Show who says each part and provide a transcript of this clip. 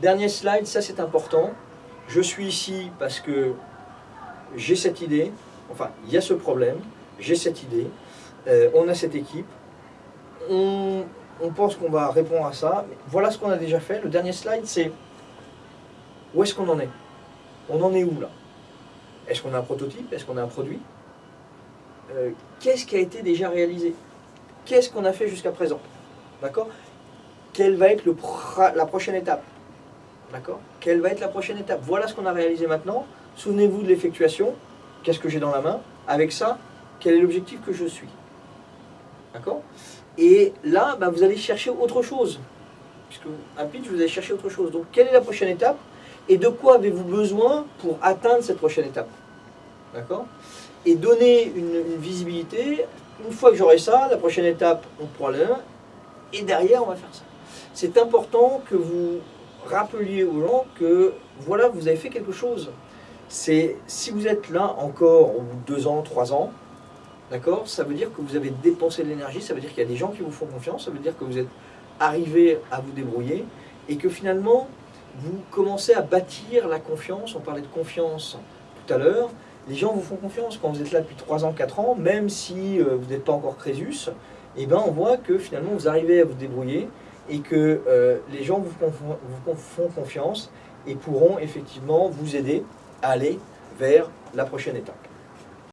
Speaker 1: Dernier slide, ça c'est important. Je suis ici parce que j'ai cette idée, enfin, il y a ce problème, j'ai cette idée, euh, on a cette équipe, on, pense qu'on va répondre à ça. Voilà ce qu'on a déjà fait. Le dernier slide, c'est où est-ce qu'on en est? On en est où là? Est-ce qu'on a un prototype? Est-ce qu'on a un produit? Euh, Qu'est-ce qui a été déjà réalisé? Qu'est-ce qu'on a fait jusqu'à présent? D'accord? Quelle va être la prochaine étape? D'accord Quelle va être la prochaine étape? Voilà ce qu'on a réalisé maintenant. Souvenez-vous de l'effectuation. Qu'est-ce que j'ai dans la main? Avec ça, quel est l'objectif que je suis? D'accord? Et là, bah, vous allez chercher autre chose. Puisque un pitch, vous allez chercher autre chose. Donc, quelle est la prochaine étape? Et de quoi avez-vous besoin pour atteindre cette prochaine étape? D'accord? Et donner une, une visibilité. Une fois que j'aurai ça, la prochaine étape, on aller là. Et derrière, on va faire ça. C'est important que vous rappeliez aux gens que voilà, vous avez fait quelque chose. C'est si vous êtes là encore deux ans, trois ans, d'accord, ça veut dire que vous avez dépensé de l'énergie, ça veut dire qu'il y a des gens qui vous font confiance, ça veut dire que vous êtes arrivé à vous débrouiller et que finalement vous commencez à bâtir la confiance. On parlait de confiance tout à l'heure. Les gens vous font confiance quand vous êtes là depuis 3 ans, 4 ans, même si euh, vous n'êtes pas encore Crésus, et ben on voit que finalement vous arrivez à vous débrouiller et que euh, les gens vous, font confiance et pourront effectivement vous aider à aller vers la prochaine étape.